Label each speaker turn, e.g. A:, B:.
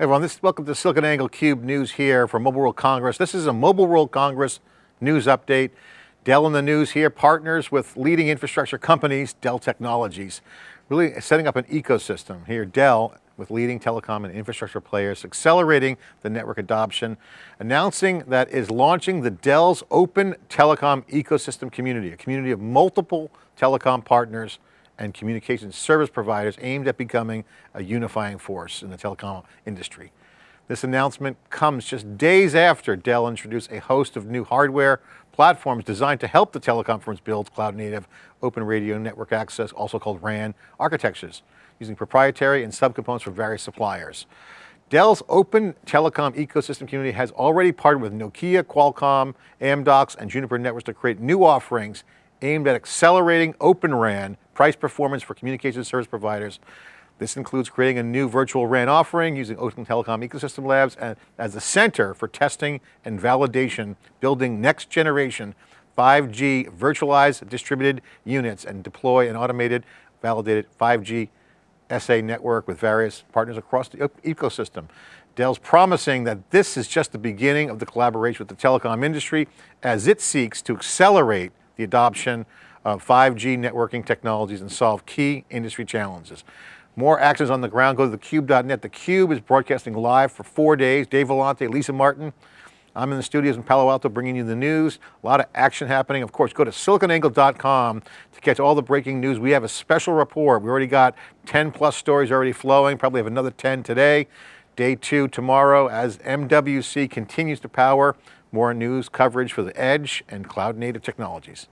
A: Everyone, this, welcome to SiliconANGLE Cube News here from Mobile World Congress. This is a Mobile World Congress news update. Dell in the news here, partners with leading infrastructure companies, Dell Technologies, really setting up an ecosystem here. Dell with leading telecom and infrastructure players, accelerating the network adoption, announcing that is launching the Dell's Open Telecom Ecosystem Community, a community of multiple telecom partners and communications service providers aimed at becoming a unifying force in the telecom industry. This announcement comes just days after Dell introduced a host of new hardware platforms designed to help the telecom firms build cloud native open radio network access, also called RAN, architectures, using proprietary and subcomponents from various suppliers. Dell's open telecom ecosystem community has already partnered with Nokia, Qualcomm, Amdocs, and Juniper Networks to create new offerings aimed at accelerating Open RAN price performance for communication service providers. This includes creating a new virtual RAN offering using Open Telecom Ecosystem Labs as the center for testing and validation, building next generation 5G virtualized distributed units and deploy an automated validated 5G SA network with various partners across the ecosystem. Dell's promising that this is just the beginning of the collaboration with the telecom industry as it seeks to accelerate the adoption of 5G networking technologies and solve key industry challenges. More actions on the ground, go to thecube.net. theCUBE is broadcasting live for four days. Dave Vellante, Lisa Martin. I'm in the studios in Palo Alto bringing you the news. A lot of action happening. Of course, go to siliconangle.com to catch all the breaking news. We have a special report. We already got 10 plus stories already flowing, probably have another 10 today. Day two tomorrow as MWC continues to power more news coverage for the edge and cloud native technologies.